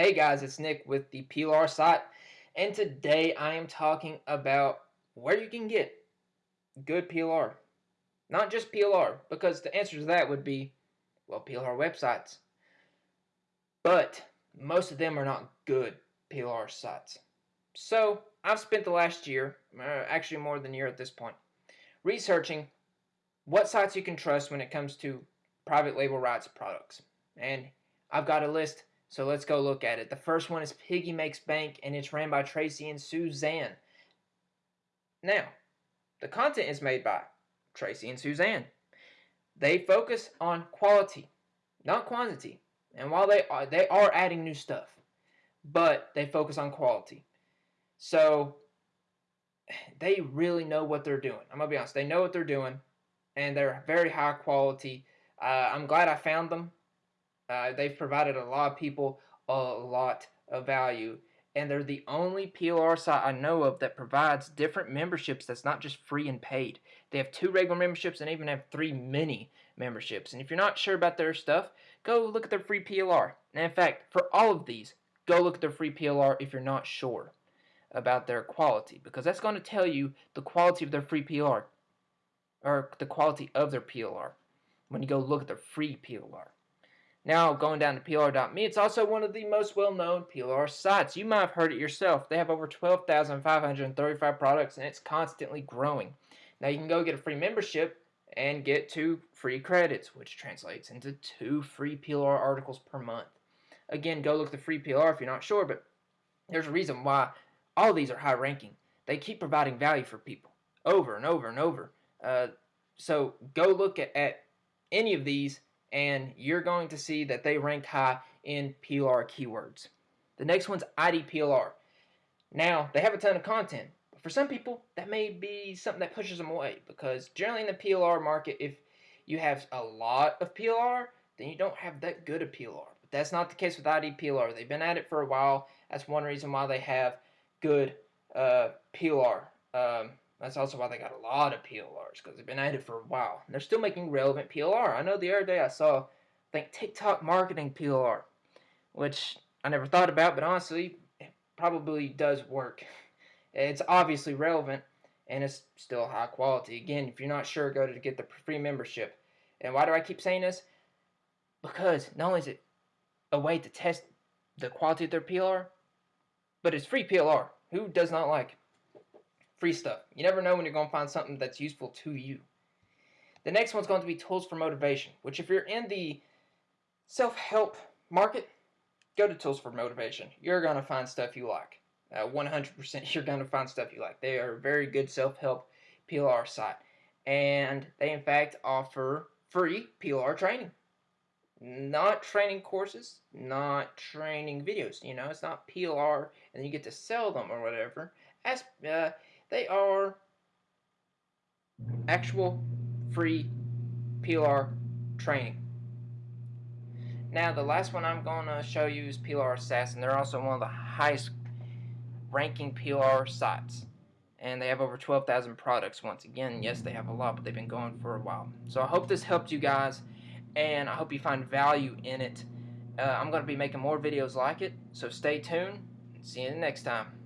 Hey guys, it's Nick with the PLR site, and today I am talking about where you can get good PLR. Not just PLR, because the answer to that would be, well, PLR websites. But most of them are not good PLR sites. So I've spent the last year, uh, actually more than a year at this point, researching what sites you can trust when it comes to private label rights products. And I've got a list so let's go look at it. The first one is Piggy Makes Bank, and it's ran by Tracy and Suzanne. Now, the content is made by Tracy and Suzanne. They focus on quality, not quantity. And while they are, they are adding new stuff, but they focus on quality. So they really know what they're doing. I'm gonna be honest. They know what they're doing, and they're very high quality. Uh, I'm glad I found them. Uh, they've provided a lot of people a lot of value. And they're the only PLR site I know of that provides different memberships that's not just free and paid. They have two regular memberships and even have three mini memberships. And if you're not sure about their stuff, go look at their free PLR. And in fact, for all of these, go look at their free PLR if you're not sure about their quality. Because that's going to tell you the quality of their free PLR. Or the quality of their PLR. When you go look at their free PLR. Now, going down to PLR.me, it's also one of the most well-known PLR sites. You might have heard it yourself. They have over 12,535 products, and it's constantly growing. Now, you can go get a free membership and get two free credits, which translates into two free PLR articles per month. Again, go look the free PLR if you're not sure, but there's a reason why all these are high ranking. They keep providing value for people over and over and over. Uh, so go look at, at any of these and you're going to see that they rank high in PLR keywords. The next one's IDPLR. Now, they have a ton of content. But for some people, that may be something that pushes them away because generally in the PLR market, if you have a lot of PLR, then you don't have that good of PLR. But that's not the case with IDPLR. They've been at it for a while. That's one reason why they have good uh, PLR. Um, that's also why they got a lot of PLRs because they've been at it for a while. And they're still making relevant PLR. I know the other day I saw, I think, TikTok marketing PLR, which I never thought about, but honestly, it probably does work. It's obviously relevant and it's still high quality. Again, if you're not sure, go to get the free membership. And why do I keep saying this? Because not only is it a way to test the quality of their PLR, but it's free PLR. Who does not like free stuff. You never know when you're going to find something that's useful to you. The next one's going to be tools for motivation, which if you're in the self-help market, go to tools for motivation. You're going to find stuff you like. 100% uh, you're going to find stuff you like. They are a very good self-help PLR site. And they in fact offer free PLR training. Not training courses, not training videos. You know, it's not PLR and you get to sell them or whatever. As, uh, they are actual free PLR training. Now the last one I'm going to show you is PLR Assassin. They're also one of the highest ranking PLR sites. And they have over 12,000 products once again. Yes, they have a lot, but they've been going for a while. So I hope this helped you guys, and I hope you find value in it. Uh, I'm going to be making more videos like it, so stay tuned. See you next time.